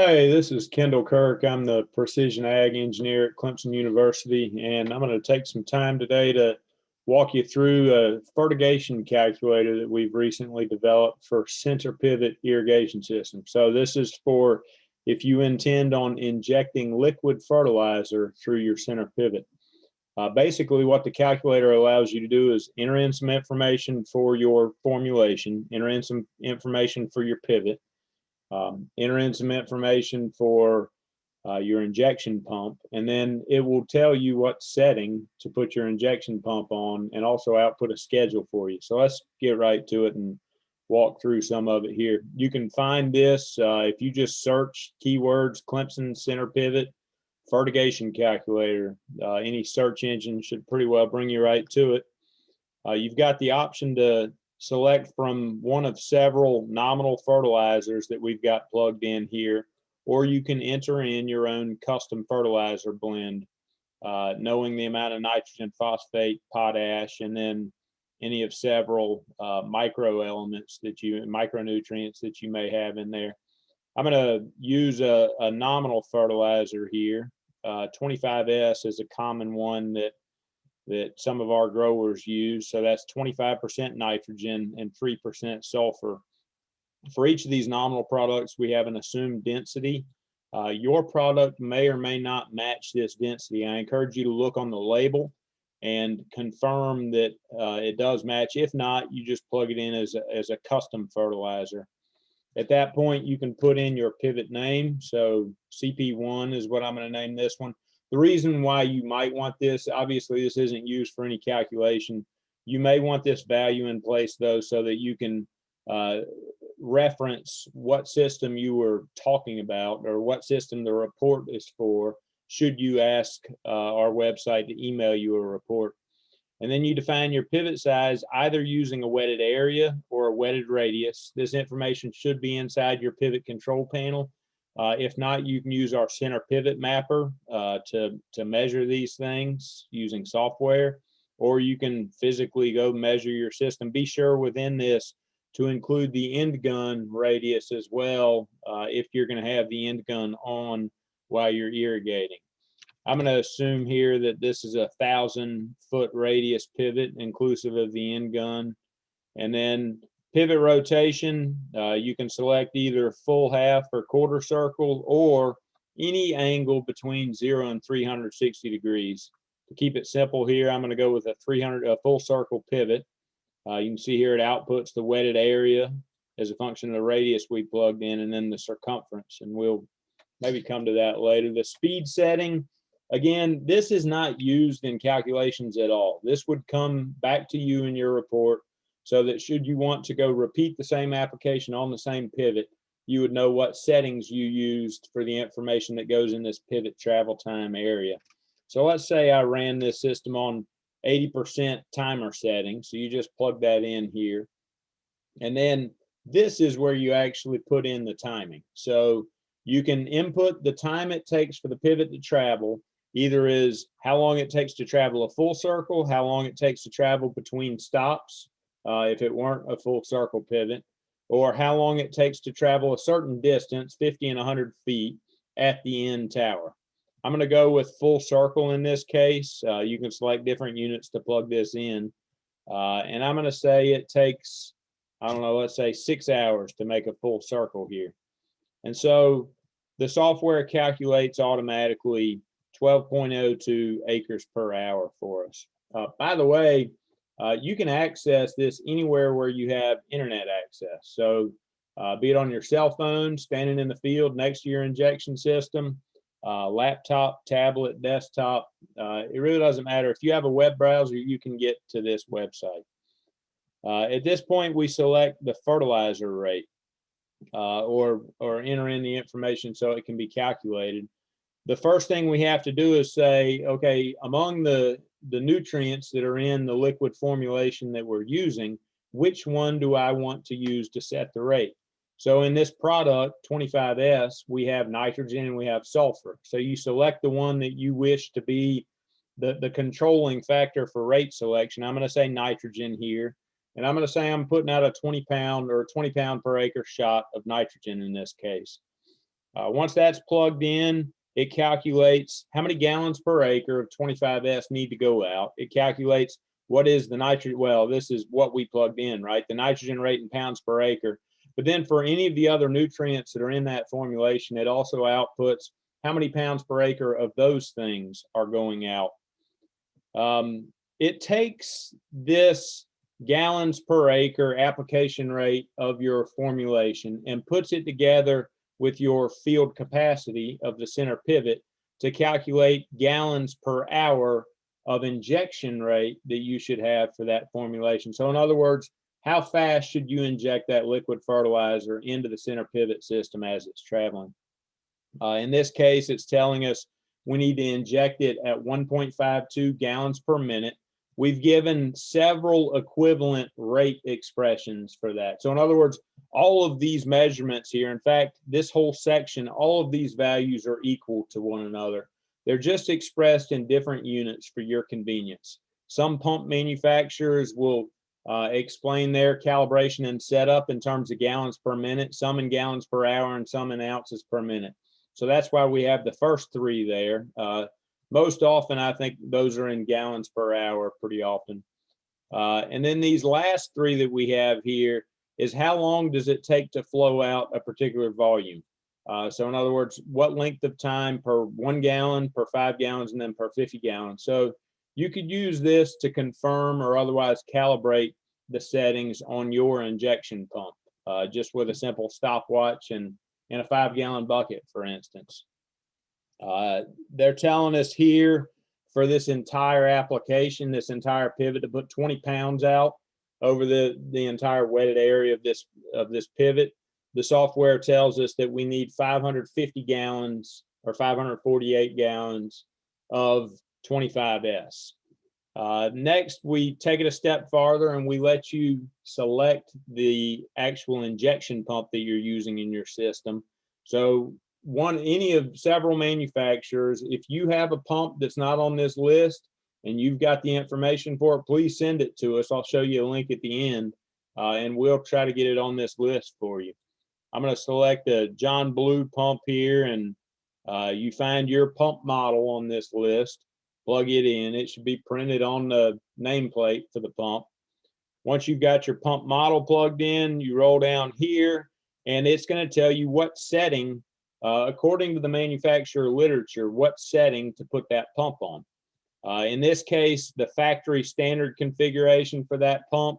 Hey, this is Kendall Kirk. I'm the precision ag engineer at Clemson University, and I'm going to take some time today to walk you through a fertigation calculator that we've recently developed for center pivot irrigation system. So this is for if you intend on injecting liquid fertilizer through your center pivot. Uh, basically, what the calculator allows you to do is enter in some information for your formulation, enter in some information for your pivot, um, enter in some information for uh, your injection pump, and then it will tell you what setting to put your injection pump on and also output a schedule for you. So let's get right to it and walk through some of it here. You can find this uh, if you just search keywords Clemson center pivot fertigation calculator. Uh, any search engine should pretty well bring you right to it. Uh, you've got the option to select from one of several nominal fertilizers that we've got plugged in here, or you can enter in your own custom fertilizer blend, uh, knowing the amount of nitrogen, phosphate, potash, and then any of several uh, micro elements that you, micronutrients that you may have in there. I'm going to use a, a, nominal fertilizer here. Uh, 25S is a common one that that some of our growers use. So that's 25% nitrogen and 3% sulfur. For each of these nominal products, we have an assumed density. Uh, your product may or may not match this density. I encourage you to look on the label and confirm that uh, it does match. If not, you just plug it in as a, as a custom fertilizer. At that point, you can put in your pivot name. So CP1 is what I'm going to name this one. The reason why you might want this, obviously this isn't used for any calculation. You may want this value in place though, so that you can uh, reference what system you were talking about or what system the report is for, should you ask uh, our website to email you a report. And then you define your pivot size either using a wetted area or a wetted radius. This information should be inside your pivot control panel. Uh, if not, you can use our center pivot mapper uh, to, to measure these things using software, or you can physically go measure your system. Be sure within this to include the end gun radius as well uh, if you're going to have the end gun on while you're irrigating. I'm going to assume here that this is a thousand foot radius pivot inclusive of the end gun. And then pivot rotation, uh, you can select either full half or quarter circle or any angle between zero and 360 degrees. To keep it simple here, I'm going to go with a 300 a full circle pivot. Uh, you can see here it outputs the wetted area as a function of the radius we plugged in and then the circumference. And we'll maybe come to that later. The speed setting, Again, this is not used in calculations at all. This would come back to you in your report so that should you want to go repeat the same application on the same pivot, you would know what settings you used for the information that goes in this pivot travel time area. So let's say I ran this system on 80% timer setting. So you just plug that in here. And then this is where you actually put in the timing. So you can input the time it takes for the pivot to travel either is how long it takes to travel a full circle, how long it takes to travel between stops, uh, if it weren't a full circle pivot, or how long it takes to travel a certain distance, 50 and 100 feet at the end tower. I'm going to go with full circle in this case. Uh, you can select different units to plug this in. Uh, and I'm going to say it takes, I don't know, let's say six hours to make a full circle here. And so the software calculates automatically 12.02 acres per hour for us. Uh, by the way, uh, you can access this anywhere where you have internet access. So uh, be it on your cell phone, standing in the field next to your injection system, uh, laptop, tablet, desktop, uh, it really doesn't matter. If you have a web browser, you can get to this website. Uh, at this point, we select the fertilizer rate or, or enter in the information so it can be calculated the first thing we have to do is say, okay, among the, the nutrients that are in the liquid formulation that we're using, which one do I want to use to set the rate? So in this product, 25S, we have nitrogen and we have sulfur. So you select the one that you wish to be the, the controlling factor for rate selection. I'm gonna say nitrogen here. And I'm gonna say I'm putting out a 20 pound or 20 pound per acre shot of nitrogen in this case. Uh, once that's plugged in, it calculates how many gallons per acre of 25S need to go out. It calculates what is the nitrogen, well, this is what we plugged in, right? The nitrogen rate in pounds per acre. But then for any of the other nutrients that are in that formulation, it also outputs how many pounds per acre of those things are going out. Um, it takes this gallons per acre application rate of your formulation and puts it together with your field capacity of the center pivot to calculate gallons per hour of injection rate that you should have for that formulation. So in other words, how fast should you inject that liquid fertilizer into the center pivot system as it's traveling? Uh, in this case, it's telling us we need to inject it at 1.52 gallons per minute. We've given several equivalent rate expressions for that. So in other words, all of these measurements here, in fact, this whole section, all of these values are equal to one another. They're just expressed in different units for your convenience. Some pump manufacturers will uh, explain their calibration and setup in terms of gallons per minute, some in gallons per hour and some in ounces per minute. So that's why we have the first three there. Uh, most often, I think those are in gallons per hour pretty often. Uh, and then these last three that we have here is how long does it take to flow out a particular volume? Uh, so in other words, what length of time per one gallon, per five gallons, and then per 50 gallons. So you could use this to confirm or otherwise calibrate the settings on your injection pump, uh, just with a simple stopwatch and in a five gallon bucket, for instance. Uh, they're telling us here for this entire application, this entire pivot to put 20 pounds out over the, the entire wetted area of this, of this pivot the software tells us that we need 550 gallons or 548 gallons of 25S. Uh, next, we take it a step farther and we let you select the actual injection pump that you're using in your system. So one, any of several manufacturers, if you have a pump that's not on this list and you've got the information for it, please send it to us. I'll show you a link at the end uh, and we'll try to get it on this list for you. I'm going to select a John Blue pump here and uh, you find your pump model on this list, plug it in. It should be printed on the nameplate for the pump. Once you've got your pump model plugged in, you roll down here and it's going to tell you what setting, uh, according to the manufacturer literature, what setting to put that pump on. Uh, in this case, the factory standard configuration for that pump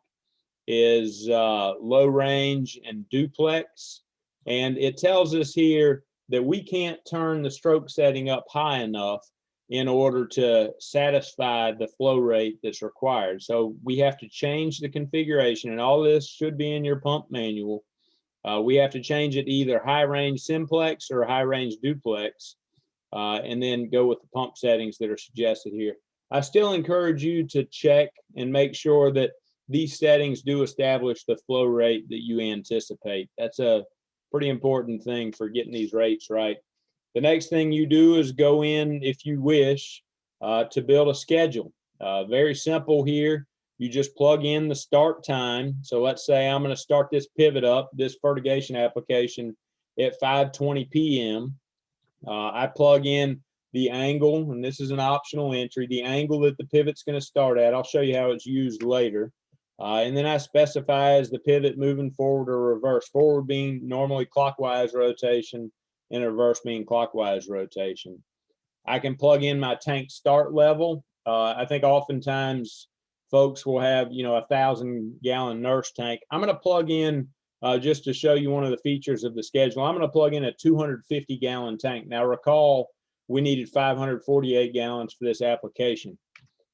is uh, low range and duplex. And it tells us here that we can't turn the stroke setting up high enough in order to satisfy the flow rate that's required. So we have to change the configuration and all this should be in your pump manual. Uh, we have to change it to either high range simplex or high range duplex uh, and then go with the pump settings that are suggested here. I still encourage you to check and make sure that these settings do establish the flow rate that you anticipate. That's a pretty important thing for getting these rates right. The next thing you do is go in, if you wish, uh, to build a schedule. Uh, very simple here. You just plug in the start time. So let's say I'm going to start this pivot up, this fertigation application at 5.20 p.m. Uh, I plug in the angle, and this is an optional entry, the angle that the pivot's going to start at. I'll show you how it's used later. Uh, and then I specify as the pivot moving forward or reverse, forward being normally clockwise rotation and reverse being clockwise rotation. I can plug in my tank start level. Uh, I think oftentimes folks will have, you know, a thousand gallon nurse tank. I'm going to plug in uh, just to show you one of the features of the schedule. I'm going to plug in a 250 gallon tank. Now recall, we needed 548 gallons for this application.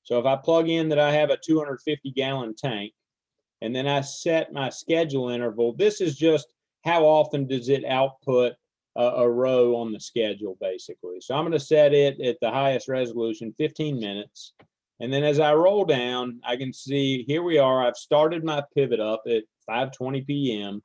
So if I plug in that I have a 250 gallon tank, and then I set my schedule interval, this is just how often does it output a, a row on the schedule, basically. So I'm going to set it at the highest resolution, 15 minutes. And then as I roll down, I can see here we are. I've started my pivot up at 5.20 p.m.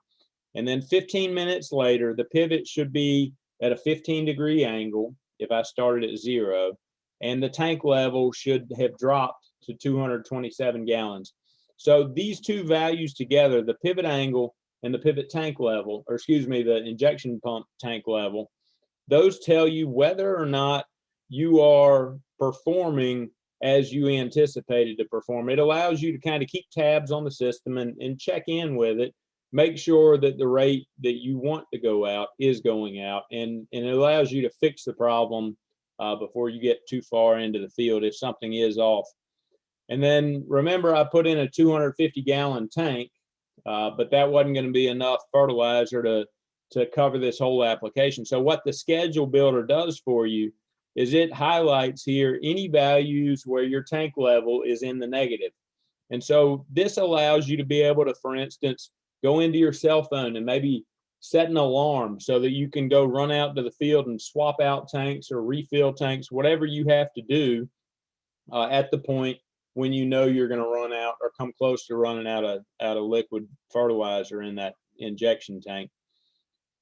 And then 15 minutes later, the pivot should be at a 15 degree angle if I started at zero and the tank level should have dropped to 227 gallons. So these two values together, the pivot angle and the pivot tank level, or excuse me, the injection pump tank level, those tell you whether or not you are performing as you anticipated to perform. It allows you to kind of keep tabs on the system and, and check in with it, make sure that the rate that you want to go out is going out, and, and it allows you to fix the problem uh, before you get too far into the field if something is off. And then remember, I put in a 250 gallon tank, uh, but that wasn't going to be enough fertilizer to, to cover this whole application. So what the schedule builder does for you is it highlights here any values where your tank level is in the negative. And so this allows you to be able to, for instance, go into your cell phone and maybe set an alarm so that you can go run out to the field and swap out tanks or refill tanks, whatever you have to do uh, at the point when you know you're going to run out or come close to running out of out of liquid fertilizer in that injection tank.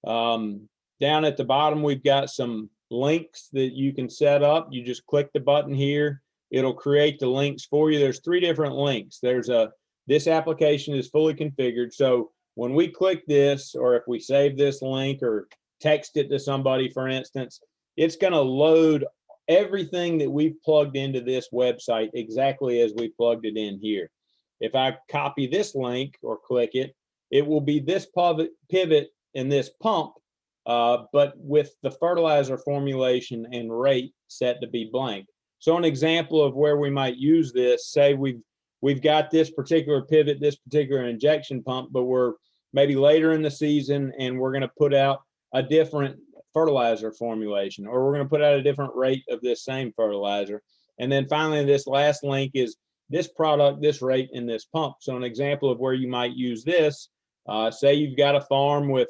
Um, down at the bottom, we've got some links that you can set up. You just click the button here. It'll create the links for you. There's three different links. There's a, this application is fully configured. So when we click this, or if we save this link or text it to somebody, for instance, it's gonna load everything that we've plugged into this website exactly as we plugged it in here. If I copy this link or click it, it will be this pivot and this pump uh, but with the fertilizer formulation and rate set to be blank. So an example of where we might use this, say we've we've got this particular pivot, this particular injection pump, but we're maybe later in the season and we're going to put out a different fertilizer formulation, or we're going to put out a different rate of this same fertilizer. And then finally, this last link is this product, this rate, and this pump. So an example of where you might use this, uh, say you've got a farm with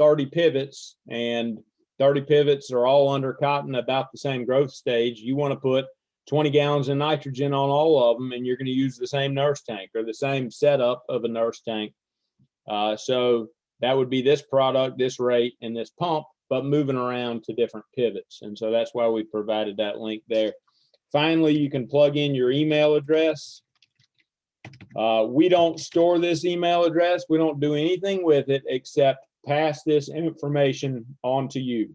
30 pivots and 30 pivots are all under cotton about the same growth stage, you want to put 20 gallons of nitrogen on all of them and you're going to use the same nurse tank or the same setup of a nurse tank. Uh, so that would be this product, this rate, and this pump, but moving around to different pivots. And so that's why we provided that link there. Finally, you can plug in your email address. Uh, we don't store this email address. We don't do anything with it except pass this information on to you.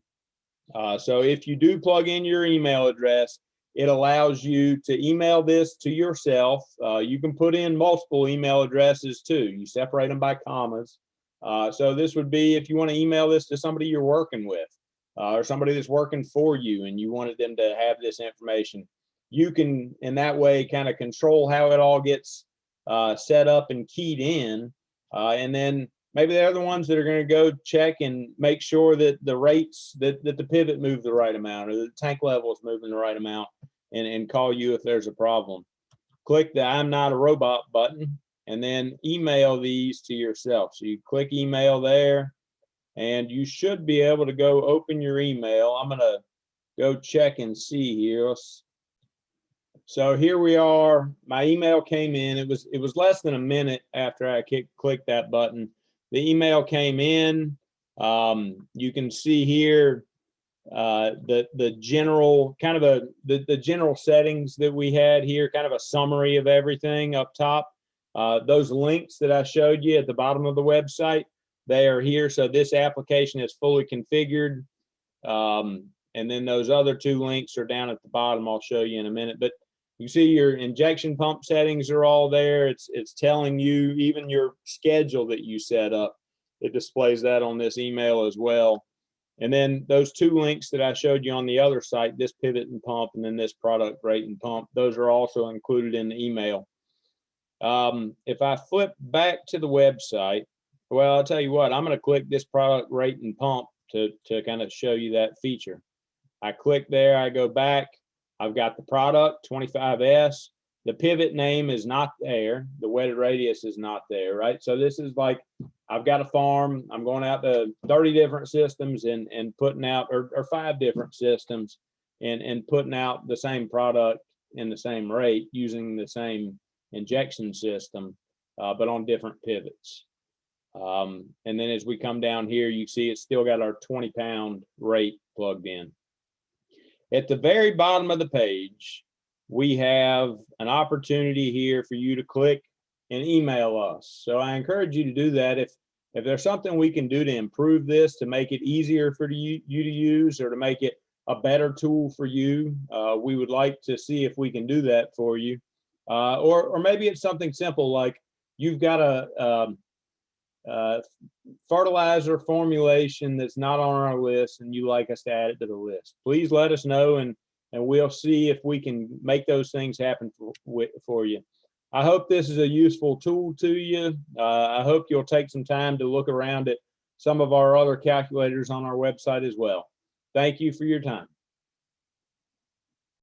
Uh, so if you do plug in your email address, it allows you to email this to yourself. Uh, you can put in multiple email addresses too. You separate them by commas. Uh, so this would be if you want to email this to somebody you're working with uh, or somebody that's working for you and you wanted them to have this information. You can, in that way, kind of control how it all gets uh, set up and keyed in. Uh, and then maybe they're the ones that are going to go check and make sure that the rates that, that the pivot move the right amount or the tank level is moving the right amount and, and call you if there's a problem. Click the I'm not a robot button and then email these to yourself. So you click email there and you should be able to go open your email. I'm going to go check and see here. So here we are. My email came in. It was it was less than a minute after I clicked that button the email came in. Um, you can see here uh, the the general kind of a the, the general settings that we had here, kind of a summary of everything up top. Uh, those links that I showed you at the bottom of the website, they are here. So this application is fully configured. Um, and then those other two links are down at the bottom. I'll show you in a minute. But you see your injection pump settings are all there. It's it's telling you even your schedule that you set up. It displays that on this email as well. And then those two links that I showed you on the other site, this pivot and pump, and then this product rate and pump, those are also included in the email. Um, if I flip back to the website, well, I'll tell you what, I'm going to click this product rate and pump to, to kind of show you that feature. I click there, I go back, I've got the product 25S. The pivot name is not there. The wetted radius is not there, right? So this is like, I've got a farm. I'm going out to 30 different systems and, and putting out, or, or five different systems and, and putting out the same product in the same rate using the same injection system, uh, but on different pivots. Um, and then as we come down here, you see it's still got our 20 pound rate plugged in. At the very bottom of the page, we have an opportunity here for you to click and email us. So I encourage you to do that. If If there's something we can do to improve this, to make it easier for you, you to use or to make it a better tool for you, uh, we would like to see if we can do that for you. Uh, or, or maybe it's something simple like you've got a, um, uh, fertilizer formulation that's not on our list and you like us to add it to the list. Please let us know and, and we'll see if we can make those things happen for, for you. I hope this is a useful tool to you. Uh, I hope you'll take some time to look around at some of our other calculators on our website as well. Thank you for your time.